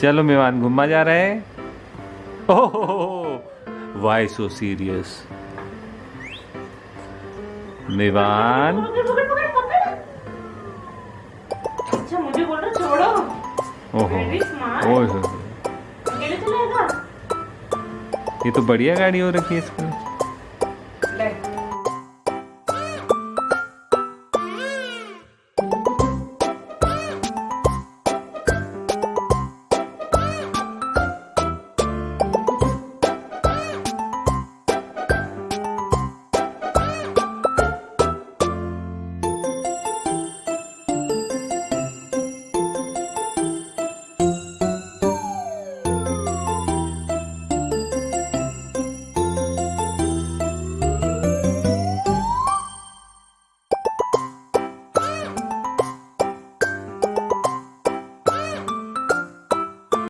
चलो मेवान घुमा जा रहे हैं। ओह वाई सो सीरियस मेवान। अच्छा मुझे बोल रहा छोड़ो। ओहो ये तो बढ़िया गाड़ी हो रखी है इसमें।